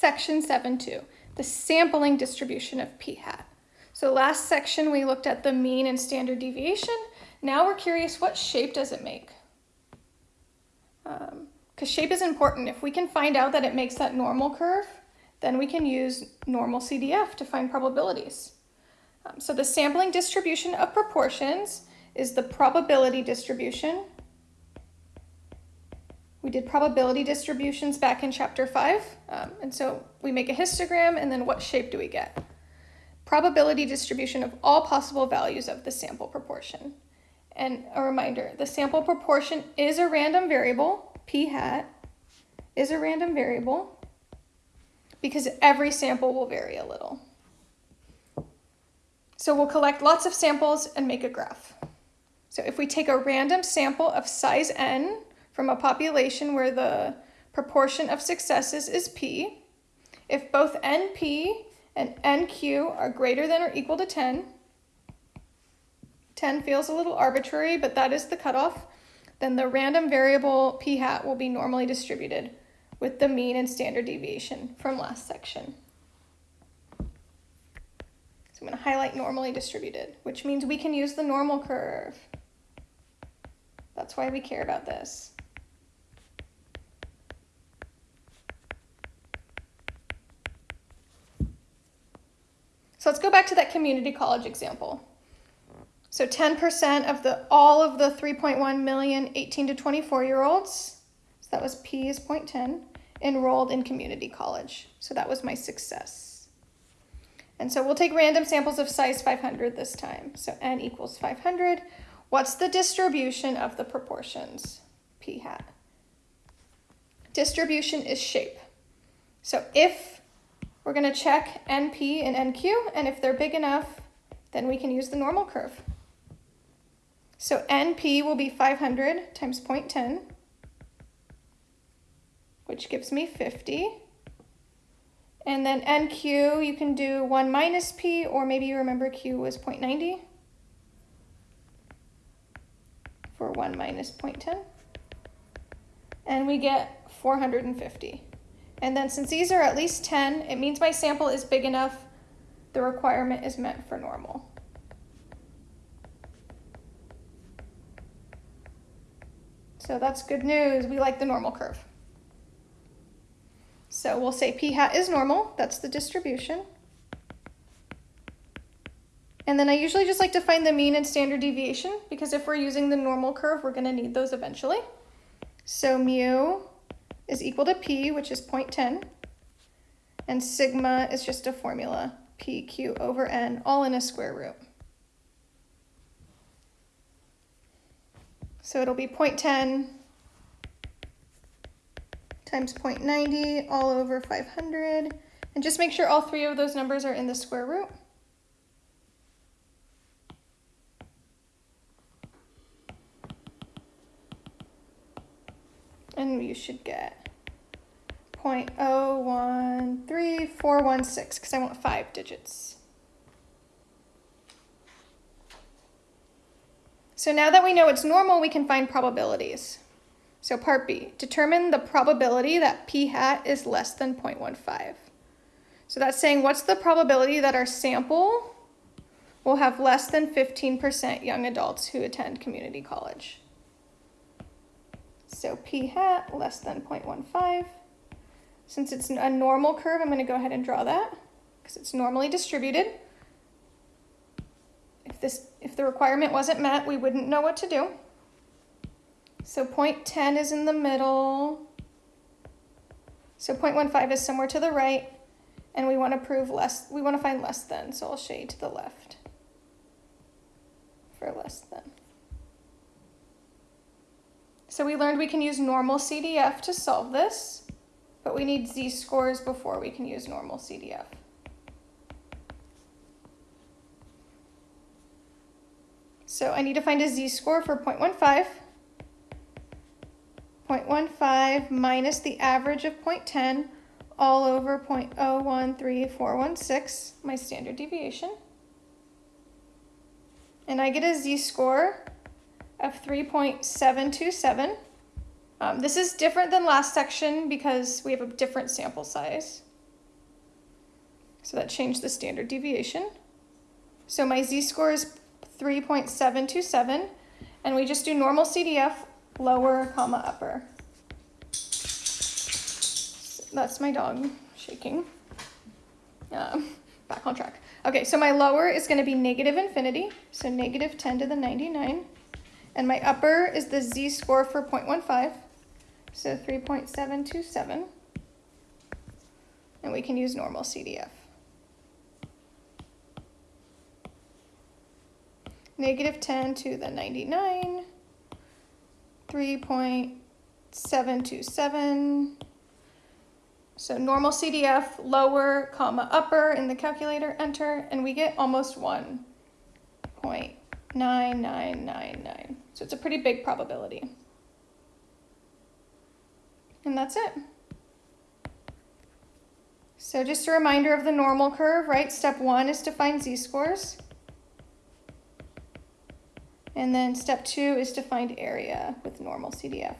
section 7.2, the sampling distribution of p hat. So last section we looked at the mean and standard deviation. Now we're curious what shape does it make? Because um, shape is important. If we can find out that it makes that normal curve, then we can use normal CDF to find probabilities. Um, so the sampling distribution of proportions is the probability distribution. We did probability distributions back in chapter five. Um, and so we make a histogram and then what shape do we get? Probability distribution of all possible values of the sample proportion. And a reminder, the sample proportion is a random variable, p hat is a random variable because every sample will vary a little. So we'll collect lots of samples and make a graph. So if we take a random sample of size n from a population where the proportion of successes is p, if both np and nq are greater than or equal to 10, 10 feels a little arbitrary, but that is the cutoff, then the random variable p hat will be normally distributed with the mean and standard deviation from last section. So I'm going to highlight normally distributed, which means we can use the normal curve. That's why we care about this. So let's go back to that community college example. So 10% of the all of the 3.1 million 18 to 24 year olds, so that was P is 0.10, enrolled in community college. So that was my success. And so we'll take random samples of size 500 this time. So n equals 500. What's the distribution of the proportions? P hat. Distribution is shape. So if we're going to check NP and NQ, and if they're big enough, then we can use the normal curve. So NP will be 500 times 0.10 which gives me 50. And then NQ, you can do 1 minus P, or maybe you remember Q was 0.90 for 1 minus 0.10. And we get 450. And then since these are at least 10, it means my sample is big enough. The requirement is meant for normal. So that's good news. We like the normal curve. So we'll say p hat is normal, that's the distribution. And then I usually just like to find the mean and standard deviation because if we're using the normal curve, we're gonna need those eventually. So mu is equal to p, which is 0.10, and sigma is just a formula, pq over n, all in a square root. So it'll be 0.10 times 0.90 all over 500. And just make sure all three of those numbers are in the square root. And you should get 0.013416 because I want five digits. So now that we know it's normal, we can find probabilities. So part B, determine the probability that p hat is less than 0.15. So that's saying what's the probability that our sample will have less than 15% young adults who attend community college. So p hat less than 0.15. Since it's a normal curve, I'm going to go ahead and draw that because it's normally distributed. If, this, if the requirement wasn't met, we wouldn't know what to do. So 0.10 is in the middle. So 0.15 is somewhere to the right. And we want to prove less, we want to find less than, so I'll shade to the left for less than. So we learned we can use normal CDF to solve this, but we need z-scores before we can use normal CDF. So I need to find a z-score for 0.15. 0.15 minus the average of 0.10 all over 0.013416, my standard deviation. And I get a z-score of 3.727. Um, this is different than last section because we have a different sample size. So that changed the standard deviation. So my z-score is 3.727, and we just do normal CDF, lower, comma, upper. That's my dog shaking. Um, back on track. Okay, so my lower is going to be negative infinity, so negative 10 to the 99. And my upper is the z-score for 0.15, so 3.727. And we can use normal CDF. Negative 10 to the 99, 3.727. So normal CDF, lower, comma, upper in the calculator, enter, and we get almost 1.9999. So it's a pretty big probability. And that's it. So just a reminder of the normal curve, right? Step one is to find z-scores. And then step two is to find area with normal CDF.